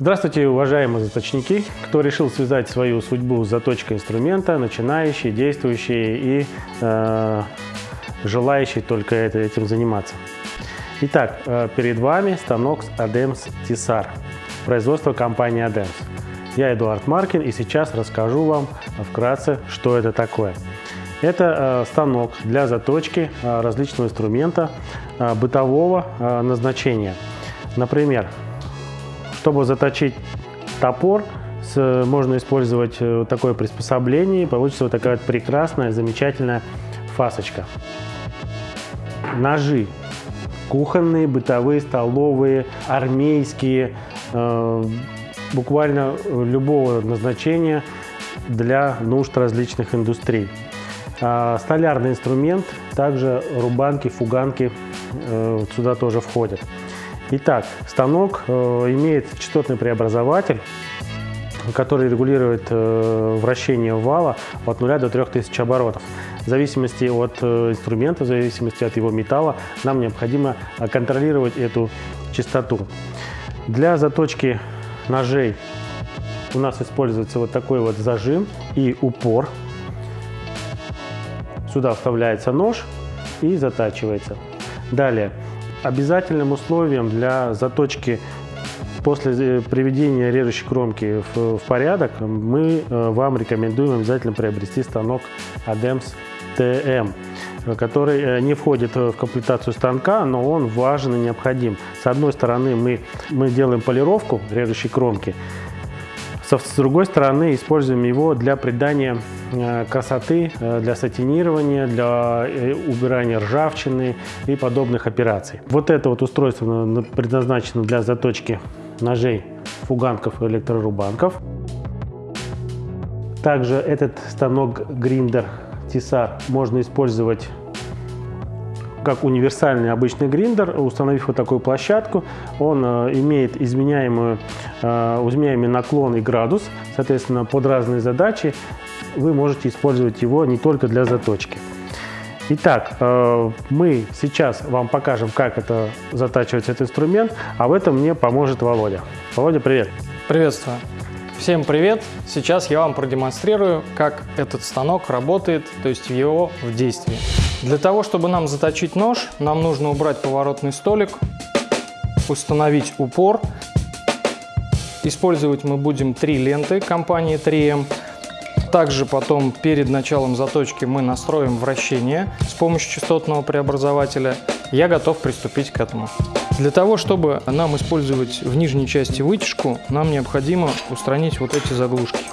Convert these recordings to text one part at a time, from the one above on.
Здравствуйте, уважаемые заточники, кто решил связать свою судьбу с заточкой инструмента, начинающие, действующие и э, желающие только это, этим заниматься. Итак, э, перед вами станок ADEMS TISAR, производство компании ADEMS. Я Эдуард Маркин и сейчас расскажу вам вкратце, что это такое. Это э, станок для заточки э, различного инструмента бытового назначения. Например, чтобы заточить топор, можно использовать э, вот такое приспособление, и получится вот такая вот прекрасная, замечательная фасочка. Ножи. Кухонные, бытовые, столовые, армейские, э, буквально любого назначения для нужд различных индустрий. А, столярный инструмент, также рубанки, фуганки э, сюда тоже входят. Итак, станок э, имеет частотный преобразователь, который регулирует э, вращение вала от 0 до 3000 оборотов. В зависимости от э, инструмента, в зависимости от его металла, нам необходимо контролировать эту частоту. Для заточки ножей у нас используется вот такой вот зажим и упор. Сюда вставляется нож и затачивается. Далее Обязательным условием для заточки после э, приведения режущей кромки в, в порядок мы э, вам рекомендуем обязательно приобрести станок ADEMS TM который э, не входит в комплектацию станка, но он важен и необходим. С одной стороны мы, мы делаем полировку режущей кромки, с другой стороны, используем его для придания красоты, э, для сатинирования, для э, убирания ржавчины и подобных операций. Вот это вот устройство предназначено для заточки ножей, фуганков и электрорубанков. Также этот станок гриндер Тиса можно использовать как универсальный обычный гриндер, установив вот такую площадку, он э, имеет изменяемую, э, изменяемый наклон и градус, соответственно, под разные задачи вы можете использовать его не только для заточки. Итак, э, мы сейчас вам покажем, как это затачивается этот инструмент, а в этом мне поможет Володя. Володя, привет! Приветствую! Всем привет! Сейчас я вам продемонстрирую, как этот станок работает, то есть его в действии. Для того, чтобы нам заточить нож, нам нужно убрать поворотный столик, установить упор. Использовать мы будем три ленты компании 3M. Также потом перед началом заточки мы настроим вращение с помощью частотного преобразователя. Я готов приступить к этому. Для того, чтобы нам использовать в нижней части вытяжку, нам необходимо устранить вот эти заглушки.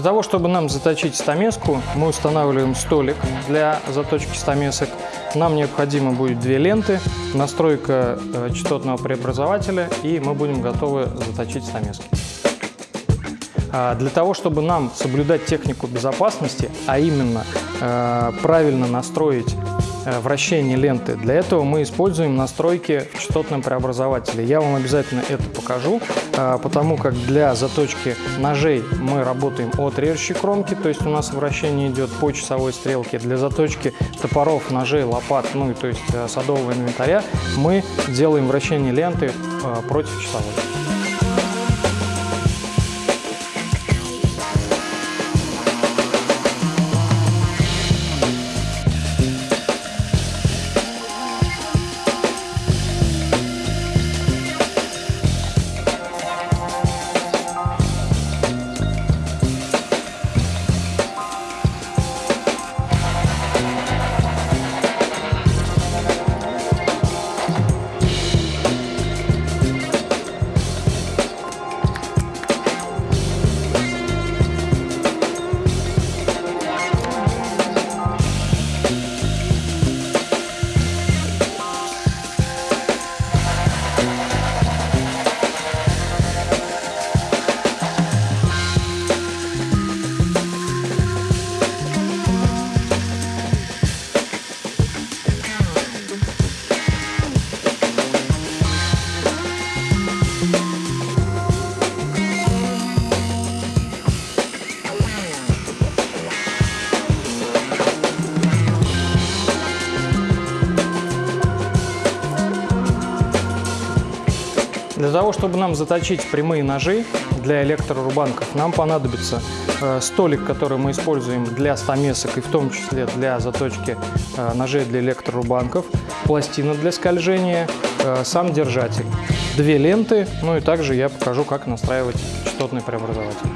Для того, чтобы нам заточить стамеску, мы устанавливаем столик для заточки стамесок. Нам необходимо будет две ленты, настройка э, частотного преобразователя, и мы будем готовы заточить стамески. А для того, чтобы нам соблюдать технику безопасности, а именно э, правильно настроить вращение ленты. Для этого мы используем настройки в частотном преобразователе. Я вам обязательно это покажу. а, потому как для заточки ножей мы работаем от режущей кромки, то есть у нас вращение идет по часовой стрелке. Для заточки топоров, ножей, лопат, ну и то есть э, садового инвентаря мы делаем вращение ленты против часовой. Для того, чтобы нам заточить прямые ножи для электрорубанков, нам понадобится э, столик, который мы используем для стамесок и в том числе для заточки э, ножей для электрорубанков, пластина для скольжения, э, сам держатель, две ленты, ну и также я покажу, как настраивать частотный преобразователь.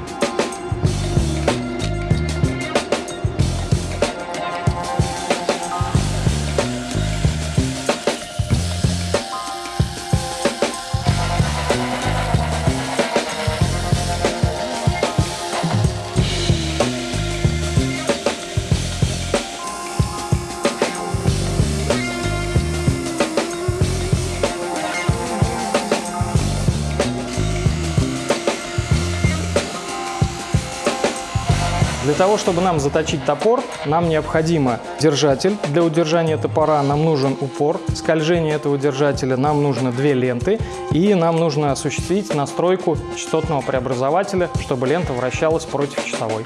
Для того, чтобы нам заточить топор, нам необходимо держатель. Для удержания топора нам нужен упор. Скольжение этого держателя нам нужно две ленты. И нам нужно осуществить настройку частотного преобразователя, чтобы лента вращалась против часовой.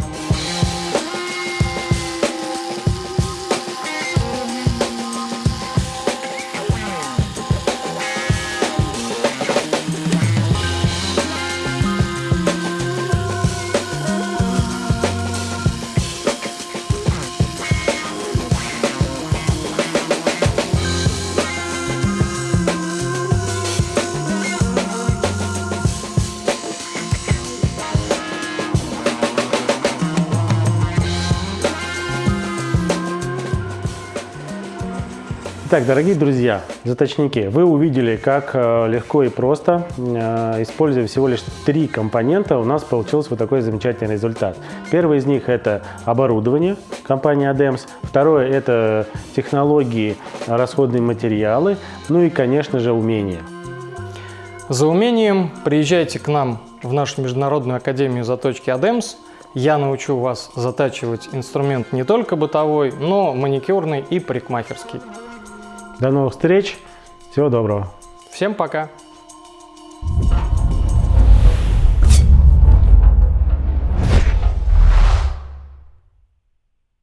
Итак, дорогие друзья, заточники, вы увидели, как э, легко и просто, э, используя всего лишь три компонента, у нас получился вот такой замечательный результат. Первый из них это оборудование компании ADEMS, второе это технологии, расходные материалы, ну и, конечно же, умения. За умением приезжайте к нам в нашу Международную Академию заточки ADEMS. Я научу вас затачивать инструмент не только бытовой, но маникюрный и парикмахерский. До новых встреч. Всего доброго. Всем пока.